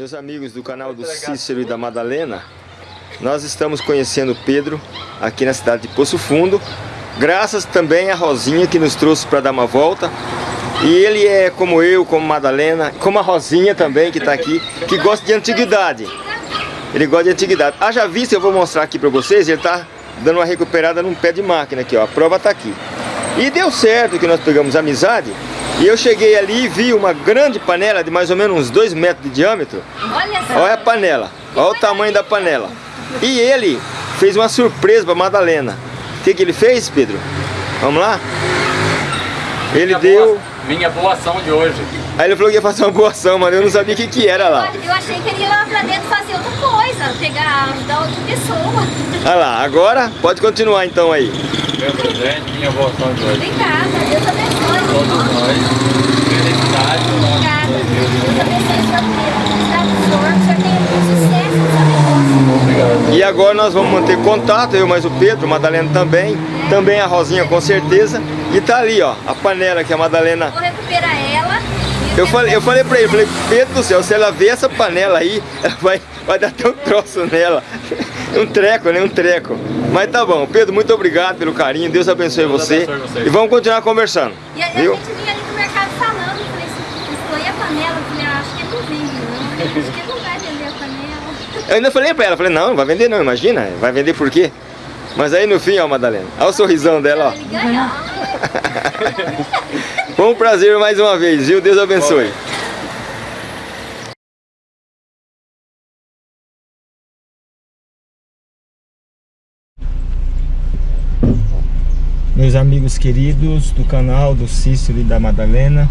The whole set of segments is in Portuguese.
Meus amigos do canal do Cícero e da Madalena, nós estamos conhecendo Pedro aqui na cidade de Poço Fundo, graças também a Rosinha que nos trouxe para dar uma volta. E ele é como eu, como Madalena, como a Rosinha também que está aqui, que gosta de antiguidade. Ele gosta de antiguidade. Haja vista, eu vou mostrar aqui para vocês, ele está dando uma recuperada num pé de máquina aqui, ó. A prova está aqui. E deu certo que nós pegamos amizade e eu cheguei ali e vi uma grande panela de mais ou menos uns 2 metros de diâmetro. Olha, Olha a panela, olha o tamanho da panela. E ele fez uma surpresa para Madalena. O que, que ele fez, Pedro? Vamos lá? Ele minha deu... Boa, minha boa ação de hoje. Aí ele falou que ia fazer uma boa ação, mas eu não sabia o que, que era lá. Eu achei que ele ia lá pra dentro fazer outra coisa, pegar, ajudar outra pessoa. Olha lá, agora pode continuar então aí. Meu presente, minha boa ação de hoje. Obrigada, Deus abençoe. Todos nós. Felicidade no nosso Obrigada. Deus abençoe sua vida. Felicidade do Senhor. Que o Senhor tenha muito sucesso no seu negócio. Obrigado. E agora nós vamos manter contato, eu mais o Pedro, Madalena também. É. Também a Rosinha com certeza. E tá ali, ó, a panela que a Madalena... Vou recuperar ela. Eu falei, eu falei pra ele, falei, Pedro do céu, se ela ver essa panela aí, ela vai, vai dar até um troço nela. Um treco, né? Um treco. Mas tá bom. Pedro, muito obrigado pelo carinho. Deus abençoe Deus você. Abençoe e vamos continuar conversando. E a, viu? a gente vinha ali no mercado falando. Falei, escolhi a panela. Falei, ah, acho que ele não vende não. Acho que ele não vai vender a panela. Eu ainda falei pra ela. Falei, não, não vai vender não. Imagina. Vai vender por quê? Mas aí no fim, ó, Madalena. Olha o sorrisão dela, ó. Foi um prazer mais uma vez, viu? Deus abençoe. Meus amigos queridos do canal do Cícero e da Madalena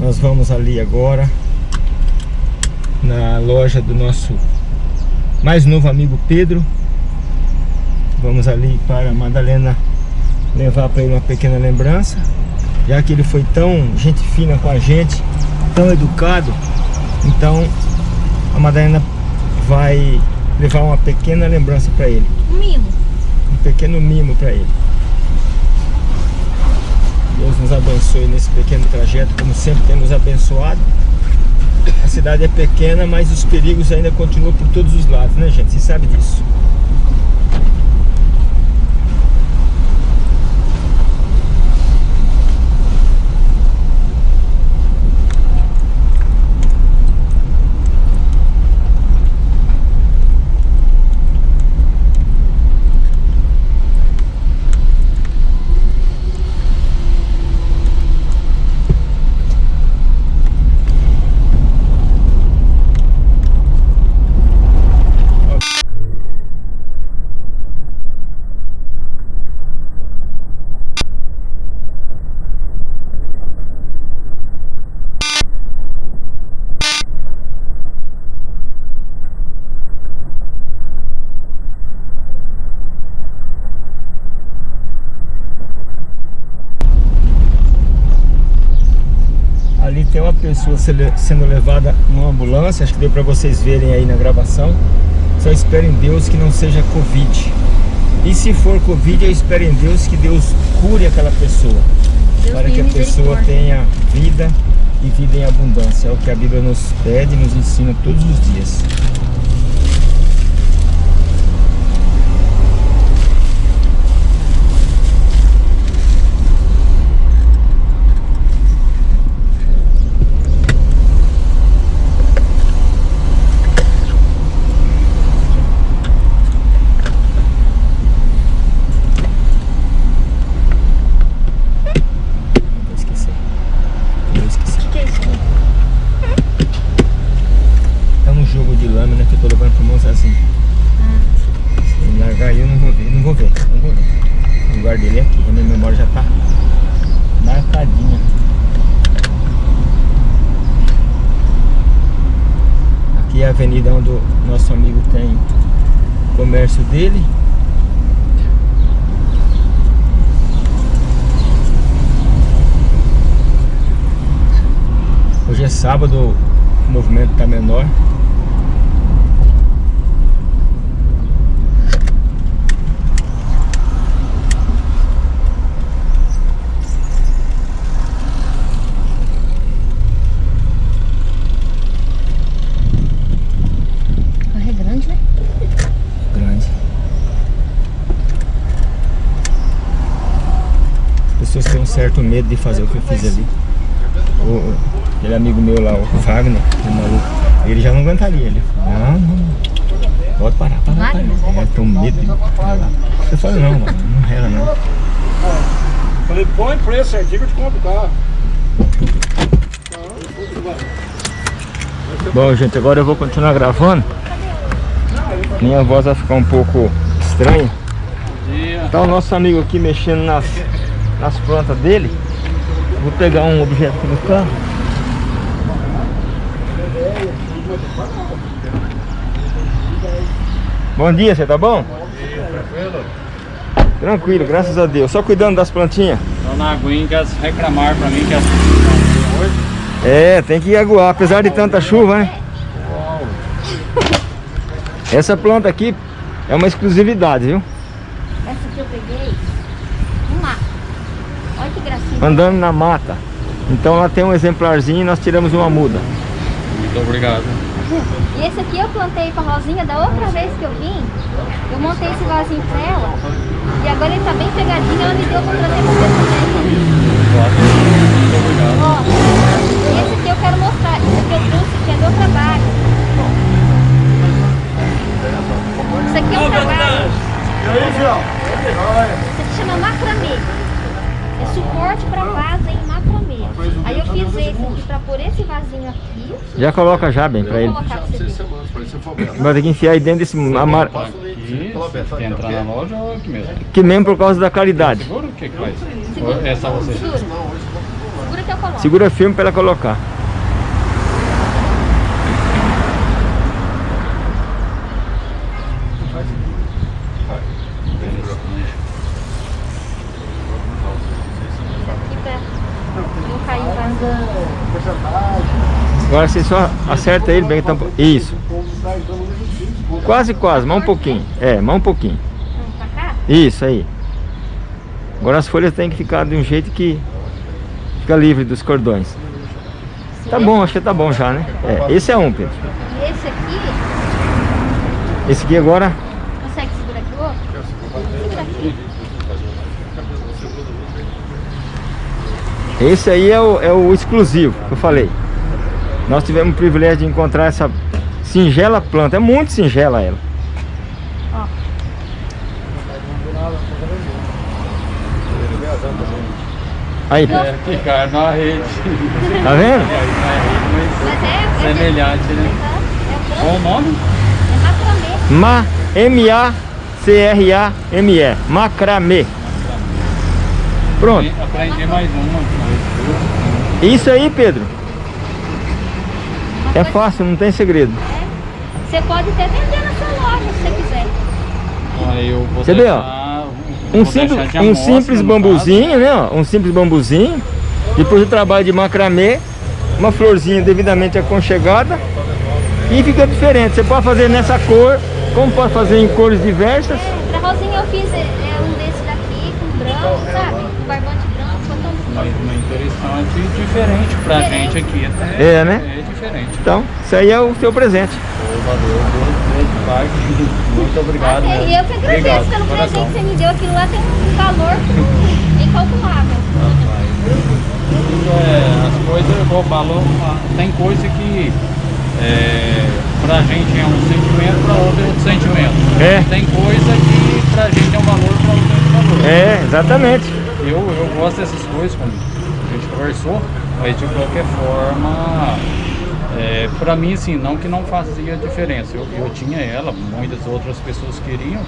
Nós vamos ali agora Na loja do nosso mais novo amigo Pedro. Vamos ali para a Madalena levar para ele uma pequena lembrança. Já que ele foi tão gente fina com a gente Tão educado Então a Madalena vai levar uma pequena lembrança para ele. Um mimo. Um pequeno mimo para ele. Deus nos abençoe nesse pequeno trajeto, como sempre tem nos abençoado. A cidade é pequena, mas os perigos ainda continuam por todos os lados, né gente? Você sabe disso. tem uma pessoa sendo levada numa ambulância, acho que deu para vocês verem aí na gravação. Só espero em Deus que não seja Covid. E se for Covid, eu espero em Deus que Deus cure aquela pessoa. Deus para que a pessoa tenha vida e vida em abundância. É o que a Bíblia nos pede e nos ensina todos os dias. avenida onde o nosso amigo tem comércio dele. Hoje é sábado, o movimento está menor. Certo medo de fazer o que eu fiz ali. O, aquele amigo meu lá, o Wagner, o maluco, ele já não aguentaria. Ele não, não. Pode parar, parar, parar. É, tô medo de parar. Eu falei, não, mano, não rela não. Falei, põe preço certinho que eu te compro carro. Bom, gente, agora eu vou continuar gravando. Minha voz vai ficar um pouco estranha. Tá o nosso amigo aqui mexendo nas, nas plantas dele. Vou pegar um objeto aqui no carro. Bom dia, você tá bom? Tranquilo? Tranquilo, graças a Deus. Só cuidando das plantinhas. Dona Aguinha quer reclamar pra mim que as hoje. É, tem que aguar, apesar de tanta chuva, né? Essa planta aqui é uma exclusividade, viu? Essa que eu peguei, um mato. Olha que gracinha. Andando na mata. Então lá tem um exemplarzinho e nós tiramos uma muda. Muito obrigado. E esse aqui eu plantei com a Rosinha da outra vez que eu vim. Eu montei esse vasinho pra ela. E agora ele tá bem pegadinho, ela me deu pra trazer pra você também. Muito obrigado. Ó, esse aqui eu quero mostrar. Esse aqui eu trouxe, que é meu trabalho. Isso aqui é um trabalho. Isso aqui chama macramê. Suporte pra vaso em macramê. Aí eu fiz esse aqui pra pôr esse vasinho aqui. Já coloca já bem Vou ele. Vai ter que enfiar aí dentro desse amar... Aqui, quer entrar na loja ou aqui mesmo? Que mesmo por causa da claridade. Segura o que que faz? É só você? Segura. Segura que eu coloco. Segura firme pra ela colocar. Aqui pra não cair vazando. Agora você só acerta ele bem que tampa. Isso. Quase, quase, mais um pouquinho. É, mais um pouquinho. Isso aí. Agora as folhas têm que ficar de um jeito que fica livre dos cordões. Tá bom, acho que tá bom já, né? É, esse é um, Pedro. E esse aqui, Esse aqui agora, consegue segurar aqui o outro? Segura aqui. esse aí é o, é o exclusivo que eu falei. Nós tivemos o privilégio de encontrar essa singela planta. É muito singela ela. Aí, É, cai na rede. Tá vendo? É, mas é, semelhante, né? é, Qual o nome? é macramê. Ma, M-A-C-R-A-M-E. Macramê. Pronto. Aprendi mais uma. Isso aí, Pedro. É fácil, não tem segredo. Você pode até vender na sua loja se você quiser. Aí eu vou Você vê, ó. deixar- Um vou simples, deixar de um simples bambuzinho, né? ó, Um simples bambuzinho. Depois o trabalho de macramê. Uma florzinha devidamente aconchegada. E fica diferente. Você pode fazer nessa cor, como pode fazer em cores diversas. É, pra Rosinha eu fiz é, é um desse daqui, com branco, sabe? Com barbante branco, ficou tão Mas uma interessante e diferente pra Diferente. gente aqui. Até É, né? É diferente. Então, isso aí é o seu presente. Muito obrigado. Ah, mesmo. e eu que agradeço Obrigado, pelo presente que você me deu. Aquilo lá tem um valor incalculável. É, as coisas, igual falou, ah, tem coisa que é, pra gente é um sentimento, pra outra é outro sentimento. É. Tem coisa que pra gente é um valor, pra outra é outro valor. É, exatamente. Eu, eu gosto dessas coisas, como a gente conversou, mas de qualquer forma, é, para mim, assim, não que não fazia diferença. Eu, eu tinha ela, muitas outras pessoas queriam,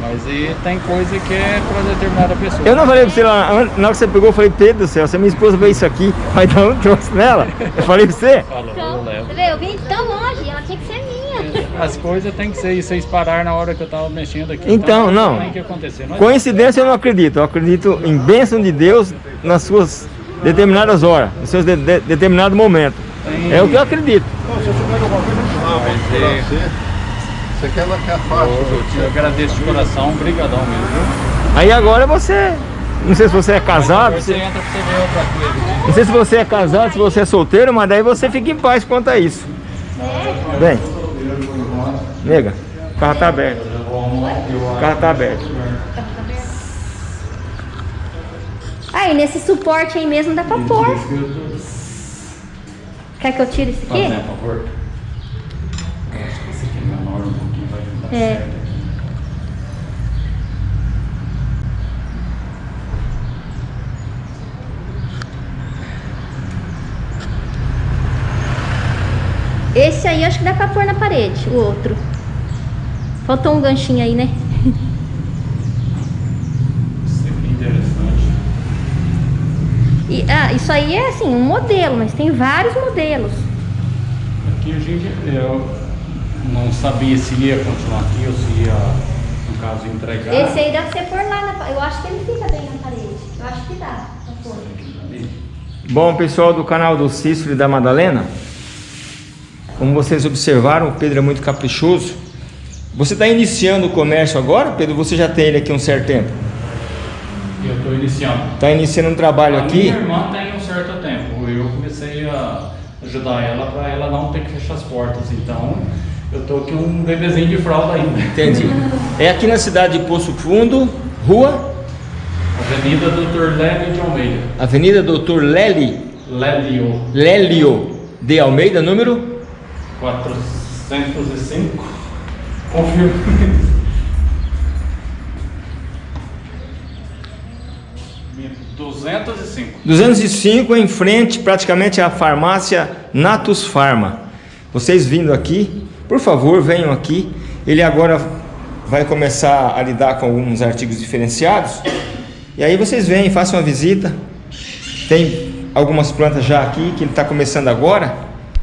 mas e tem coisa que é para determinada pessoa. Eu não falei pra você lá, na hora que você pegou, eu falei, Pedro do céu, se a minha esposa vê isso aqui, vai dar um troço nela. Eu falei pra você. Falou, eu Então, levo. você vê, eu vim tão longe, ela tinha que ser minha. As coisas tem que ser, e vocês pararam na hora que eu tava mexendo aqui. Então, não. Tem que acontecer. Não é? Coincidência eu não acredito, eu acredito em bênção de Deus nas suas determinadas horas, nos seus de, de, determinado momento. Tem- É o que eu acredito. Se eu souber alguma coisa, eu falo Mas, pra é, você. Quer ela que é fácil. eu, eu agradeço de coração, brigadão mesmo. viu? Aí agora você, não sei se você é casado, você entra pra você ver outra coisa. não sei se você é casado, se você é solteiro, mas daí você fica em paz quanto a isso. Bem, nega, o carro tá aberto. O carro tá aberto. Aí, nesse suporte aí mesmo dá pra pôr. Quer que eu tire esse aqui? Fazendo, por favor. Eu acho que esse aqui é menor um pouquinho, vai dar É. certo. Esse aí acho que dá pra pôr na parede, o outro. Faltou um ganchinho aí, né? Isso aqui é interessante. E, ah, isso aí é assim, um modelo, mas tem vários modelos. Aqui a gente, eu não sabia se ia continuar aqui ou se ia, no caso, entregar. Esse aí dá pra você pôr lá na parede. Eu acho que ele fica bem na parede. Eu acho que dá. Bom, pessoal do canal do Cícero e da Madalena, como vocês observaram, o Pedro é muito caprichoso. Você está iniciando o comércio agora, Pedro? Você já tem ele aqui um certo tempo? E eu estou iniciando. Está iniciando um trabalho A aqui? minha irmã tem um certo tempo. Eu comecei a ajudar ela para ela não ter que fechar as portas. Então, eu tô aqui um bebezinho de fralda ainda. Entendi. É aqui na cidade de Poço Fundo, rua, Avenida Doutor Lélio de Almeida. Avenida Doutor Lely, Lélio Lélio de Almeida, número 405. Confirmo. Minha 205. 205 em frente praticamente à farmácia Natus Pharma. Vocês vindo aqui, por favor, venham aqui. Ele agora vai começar a lidar com alguns artigos diferenciados. E aí vocês vêm, façam uma visita. Tem algumas plantas já aqui que ele está começando agora.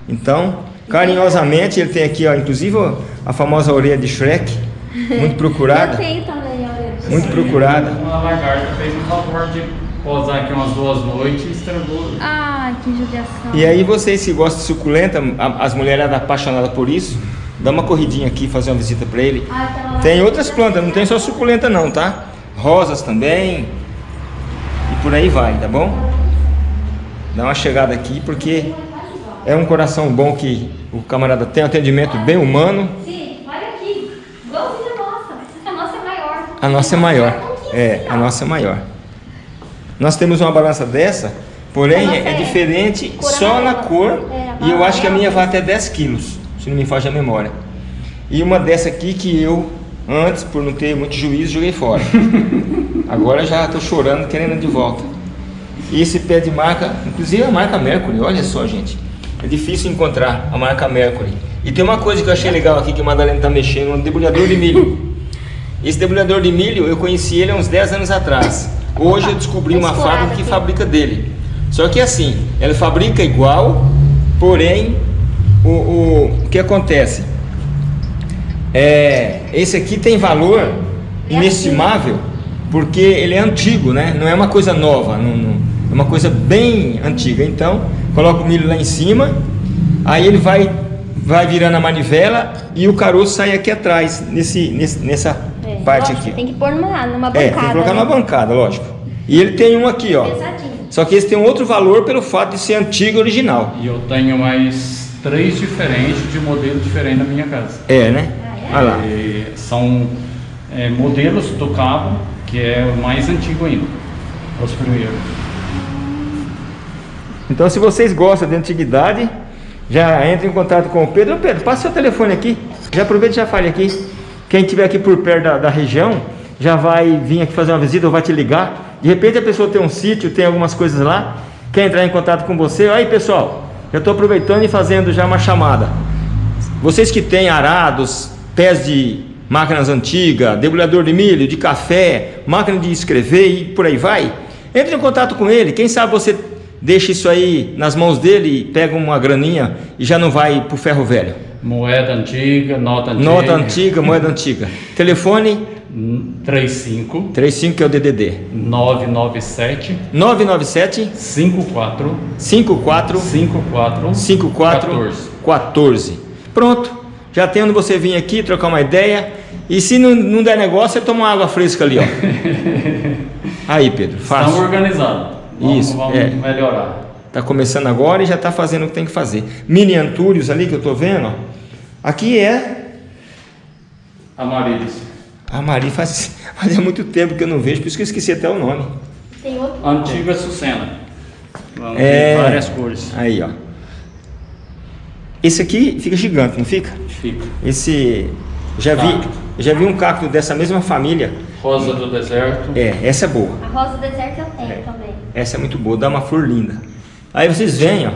Então, carinhosamente, ele tem aqui, ó, inclusive ó, a famosa orelha de Shrek, muito Eu procurada. tenho também, olha. Muito procurada. Uma lagarta fez um favor de posar aqui umas duas noites e estragou. Ai, que judiação. E aí vocês que gostam de suculenta, as mulheres apaixonadas por isso, dá uma corridinha aqui, fazer uma visita para ele. Aquela lá- Tem outras plantas, não tem só suculenta não, tá? Rosas também. E por aí vai, tá bom? Dá uma chegada aqui porque é um coração bom que o camarada tem um atendimento bem humano. Sim, olha aqui. Igualzinho a nossa. A nossa é maior. A nossa é maior. É, a nossa é maior. Nós temos uma balança dessa, porém é é diferente só na cor. É, E eu acho que a minha vai até 10 quilos, se não me foge a memória. E uma dessa aqui que eu, antes, por não ter muito juízo, joguei fora. Agora já estou chorando, querendo de volta. E esse pé de marca, inclusive a marca Mercury, olha só, gente. É difícil encontrar a marca Mercury. E tem uma coisa que eu achei legal aqui que a Madalena está mexendo, um debulhador de milho. Esse debulhador de milho, eu conheci ele há uns 10 anos atrás. Hoje eu descobri uma fábrica que fabrica dele. Só que assim, ela fabrica igual, porém, o, o, o que acontece? É, esse aqui tem valor É inestimável, porque ele é antigo, né? Não é uma coisa nova, não- não- é uma coisa bem antiga. Então, coloca o milho lá em cima, aí ele vai, vai virando a manivela e o caroço sai aqui atrás, nesse, nesse- nessa É, parte lógico, aqui. Tem que pôr numa, numa É, bancada. tem que colocar né? numa bancada, lógico. E ele tem um aqui, ó. Pesadinho. Só que esse tem um outro valor pelo fato de ser antigo e original. E eu tenho mais três diferentes de modelo diferente na minha casa. É, né? Ah, Olha lá. E são é, modelos do cabo que é o mais antigo ainda. Os primeiros. Então, se vocês gostam de antiguidade, já entre em contato com o Pedro. Pedro, passa seu telefone aqui. Já aproveita e já fale aqui. Quem estiver aqui por perto da, da região, já vai vir aqui fazer uma visita ou vai te ligar. De repente a pessoa tem um sítio, tem algumas coisas lá, quer entrar em contato com você. Aí, pessoal, já estou aproveitando e fazendo já uma chamada. Vocês que têm arados, pés de máquinas antigas, debulhador de milho, de café, máquina de escrever e por aí vai, entre em contato com ele. Quem sabe você deixa isso aí nas mãos dele pega uma graninha e já não vai pro ferro velho. Moeda antiga, nota antiga. Nota antiga, moeda antiga. Telefone 35 35 que é o DDD. 997 997 54 54 54 54 14. 14. Pronto. Já tem onde você vir aqui trocar uma ideia. E se não, não der negócio, você toma uma água fresca ali, ó. Aí, Pedro, fácil. organizados. Vamos, Isso, vamos é. melhorar. Tá começando agora e já tá fazendo o que tem que fazer. Mini Antúrios ali que eu tô vendo, ó. Aqui é Amarelos. a Mari faz fazia muito tempo que eu não vejo, por isso que eu esqueci até o nome. Tem outro. Antiga Sucena. Vamos É. ver várias cores. Aí, ó. Esse aqui fica gigante, não fica? Fica. Esse. Já vi, já vi um cacto dessa mesma família. Rosa do deserto. É, essa é boa. A rosa do deserto eu tenho também. Essa é muito boa, dá uma flor linda. Aí vocês vêm, ó.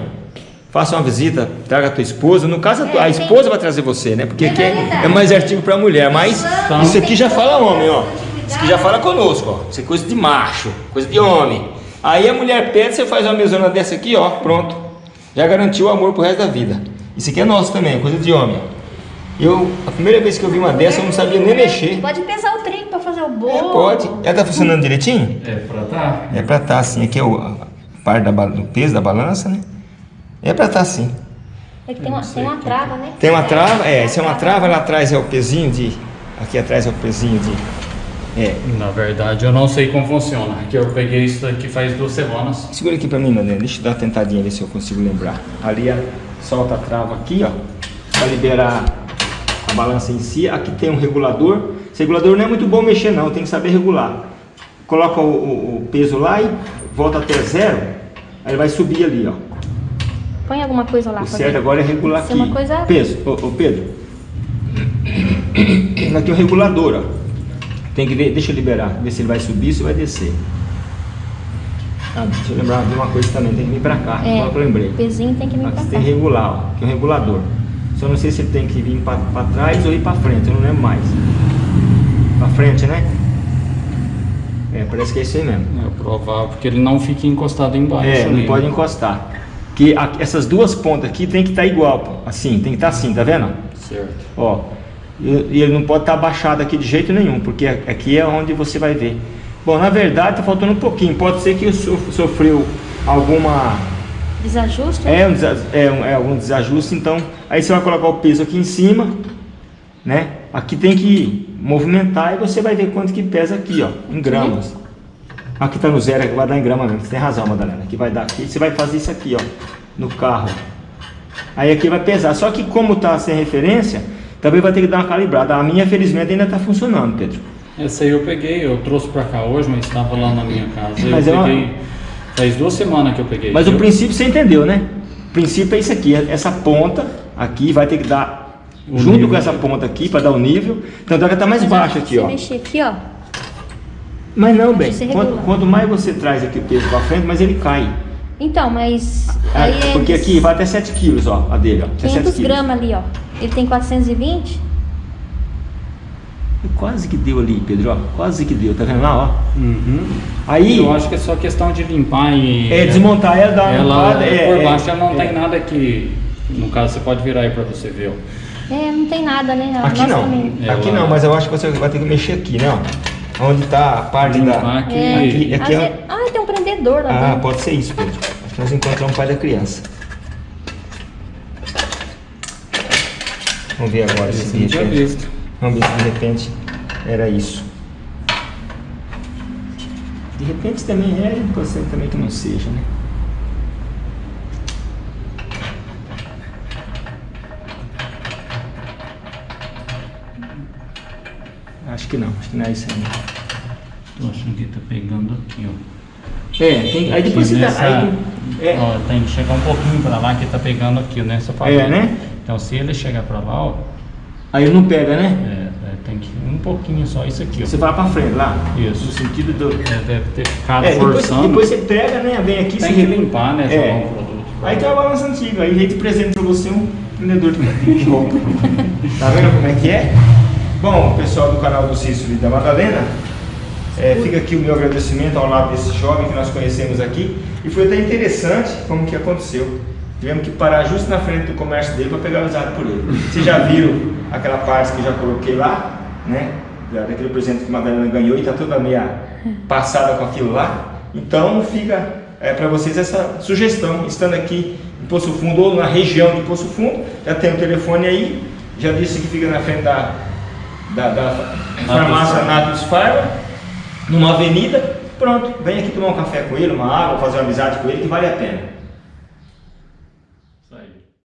Façam uma visita, traga a tua esposa. No caso, a, tua- a É, esposa vai trazer você, né? Porque aqui é, é mais artigo pra mulher. Mas Então- isso aqui já fala homem, ó. Isso aqui já fala conosco, ó. Isso é coisa de macho, coisa de homem. Aí a mulher pede, você faz uma mesona dessa aqui, ó. Pronto. Já garantiu o amor pro resto da vida. Isso aqui é nosso também, é coisa de homem. Eu, a primeira vez que eu vi uma dessa, eu não sabia nem mexer. Pode pesar o trem pra fazer o bolo. É, pode. Ela tá funcionando direitinho? É pra tá. É pra estar assim, aqui é o, a parte da, do peso da balança, né? É pra estar assim. É que tem uma, tem uma trava, né? Tem uma trava, é, isso é uma trava, lá atrás é o pezinho de. Aqui atrás é o pezinho de. É. Na verdade, eu não sei como funciona. Que eu peguei isso daqui faz duas semanas. Segura aqui pra mim, Madalena. Deixa eu dar uma tentadinha ver se eu consigo lembrar. Ali, solta a trava aqui, ó. Pra liberar a balança em si. Aqui tem um regulador. Esse regulador não é muito bom mexer não, tem que saber regular. Coloca o, o- o peso lá e volta até zero. Aí ele vai subir ali, ó. Põe alguma coisa lá. O pra certo ver. agora é regular aqui. uma coisa- Peso, ô, ô, Pedro. Aqui é o regulador, ó. Tem que ver, deixa eu liberar, ver se ele vai subir, se vai descer. Ah, deixa eu lembrar de uma coisa também, tem que vir pra cá, É, agora que eu lembrei. o pezinho tem que vir Aqui pra você cá. tem que regular, ó, que é o regulador. Só não sei se ele tem que vir pra, pra trás ou ir pra frente, eu não lembro mais. Pra frente, né? É, parece que é isso aí mesmo. É provável que ele não fique encostado embaixo. É, não ali. pode encostar. Que a- essas duas pontas aqui tem que estar igual, pô. assim, tem que estar assim, tá vendo? Certo. Ó, e e ele não pode estar abaixado aqui de jeito nenhum, porque aqui é onde você vai ver. Bom, na verdade tá faltando um pouquinho. Pode ser que eu sof- sofreu alguma Desajuste? é, um desa- é, um, é algum desajuste, então aí você vai colocar o peso aqui em cima, né? Aqui tem que movimentar e você vai ver quanto que pesa aqui, ó, em gramas. Aqui tá no zero, aqui vai dar em grama mesmo. Você tem razão, Madalena. Aqui vai dar aqui. Você vai fazer isso aqui, ó, no carro. Aí aqui vai pesar. Só que como tá sem referência, também vai ter que dar uma calibrada. A minha, felizmente, ainda tá funcionando, Pedro. Essa aí eu peguei, eu trouxe pra cá hoje, mas estava lá na minha casa. Mas eu é uma- peguei. Faz duas semanas que eu peguei. Mas o princípio você entendeu, né? O princípio é isso aqui. Essa ponta aqui vai ter que dar O junto nível. com essa ponta aqui para dar o nível. Tanto é que tá mais Mas, baixo ó, aqui, se ó. mexer aqui, ó. Mas não, bem. Quanto, quanto mais você traz aqui o peso para frente, mais ele cai. Então, mas. Aí é porque aqui vai até 7 quilos, ó, a dele, ó. Até 7 500 quilos. gramas ali, ó. Ele tem 420? Quase que deu ali, Pedro, ó. Quase que deu, tá vendo lá, ó? Uhum. Aí, Eu acho que é só questão de limpar e. é desmontar ela, dar uma Ela, limpada, é, por é, baixo ela não é. tem nada que. No caso, você pode virar aí pra você ver. ó. É, não tem nada, né? Aqui nossa não, também. Aqui não, mas eu acho que você vai ter que mexer aqui, né, ó. Onde tá a parte da... aqui. É. Aqui, aqui Às é... Ah, tem um prendedor lá Ah, dentro. pode ser isso, Pedro. Acho que nós encontramos o pai da criança. Vamos ver agora se Esse de repente. visto. Vamos ver se de repente era isso. De repente também é, pode ser também que não seja, né? Que não, acho que não é isso aí. Tô achando que tá pegando aqui, ó. É, tem, aí depois você dá, nessa- aí, é, Ó, tem que chegar um pouquinho pra lá que tá pegando aqui nessa parte. É, né? Então se ele chegar pra lá, ó, aí ele não pega, né? é, é, tem que um pouquinho só isso aqui, ó. Você vai pra frente lá. Isso. No sentido do. É, deve ter ficado É, depois, forçando. depois você pega, né? Vem aqui, Tem você que limpar, né? É. jogar um produto. Aí tem uma balança antiga, aí veio de presente pra você um vendedor de roupa. tá vendo como é que é? Bom, pessoal do canal do Cícero e da Madalena, é, fica aqui o meu agradecimento ao lado desse jovem que nós conhecemos aqui. E foi até interessante como que aconteceu. Tivemos que parar justo na frente do comércio dele para pegar usado por ele. Vocês já viram aquela parte que eu já coloquei lá, né? Da- Daquele presente que a Madalena ganhou e tá toda meia passada com aquilo lá. Então fica é, para vocês essa sugestão, estando aqui em Poço Fundo ou na região de Poço Fundo, já tem o telefone aí, já disse que fica na frente da, da, da farmácia. Natus Farma, numa avenida, pronto, vem aqui tomar um café com ele, uma água, fazer uma amizade com ele, que vale a pena.